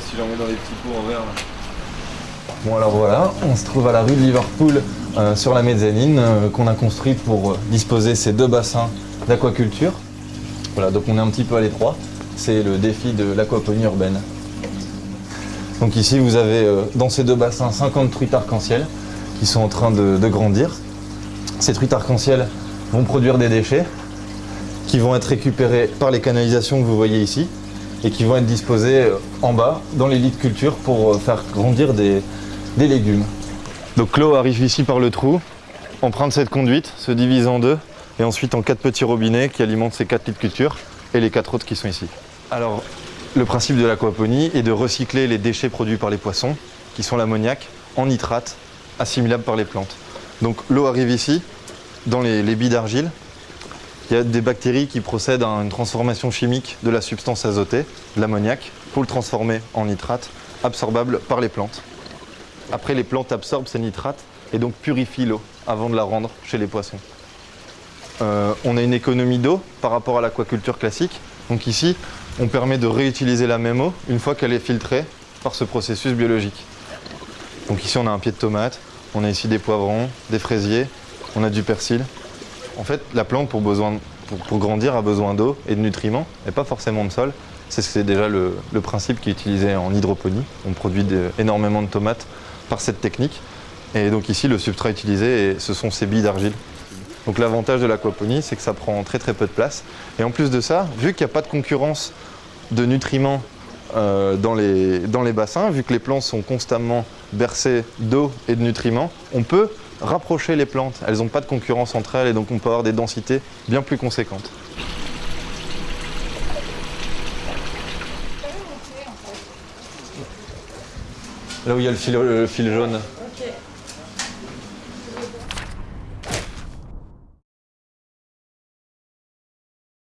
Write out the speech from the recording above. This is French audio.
si j'en mets dans les petits pots en. Bon alors voilà, on se trouve à la rue de Liverpool euh, sur la mezzanine euh, qu'on a construite pour euh, disposer ces deux bassins d'aquaculture. Voilà, donc on est un petit peu à l'étroit. C'est le défi de l'aquaponie urbaine. Donc ici vous avez dans ces deux bassins 50 truites arc-en-ciel qui sont en train de grandir. Ces truites arc-en-ciel vont produire des déchets qui vont être récupérés par les canalisations que vous voyez ici et qui vont être disposés en bas dans les lits de culture pour faire grandir des, des légumes. Donc l'eau arrive ici par le trou, emprunte cette conduite, se divise en deux, et ensuite en quatre petits robinets qui alimentent ces quatre lits de culture et les quatre autres qui sont ici. Alors, le principe de l'aquaponie est de recycler les déchets produits par les poissons, qui sont l'ammoniac, en nitrate, assimilable par les plantes. Donc l'eau arrive ici, dans les, les billes d'argile. Il y a des bactéries qui procèdent à une transformation chimique de la substance azotée, de l'ammoniac, pour le transformer en nitrate, absorbable par les plantes. Après, les plantes absorbent ces nitrates et donc purifient l'eau avant de la rendre chez les poissons. Euh, on a une économie d'eau par rapport à l'aquaculture classique. Donc ici, on permet de réutiliser la même eau une fois qu'elle est filtrée par ce processus biologique. Donc ici, on a un pied de tomate, on a ici des poivrons, des fraisiers, on a du persil. En fait, la plante, pour, grandir, a besoin d'eau et de nutriments, et pas forcément de sol. C'est déjà le, principe qui est utilisé en hydroponie. On produit énormément de tomates par cette technique. Et donc ici, le substrat utilisé, ce sont ces billes d'argile. Donc l'avantage de l'aquaponie, c'est que ça prend très très peu de place. Et en plus de ça, vu qu'il n'y a pas de concurrence de nutriments euh, dans les bassins, vu que les plantes sont constamment bercées d'eau et de nutriments, on peut rapprocher les plantes. Elles n'ont pas de concurrence entre elles et donc on peut avoir des densités bien plus conséquentes. Là où il y a le fil, jaune.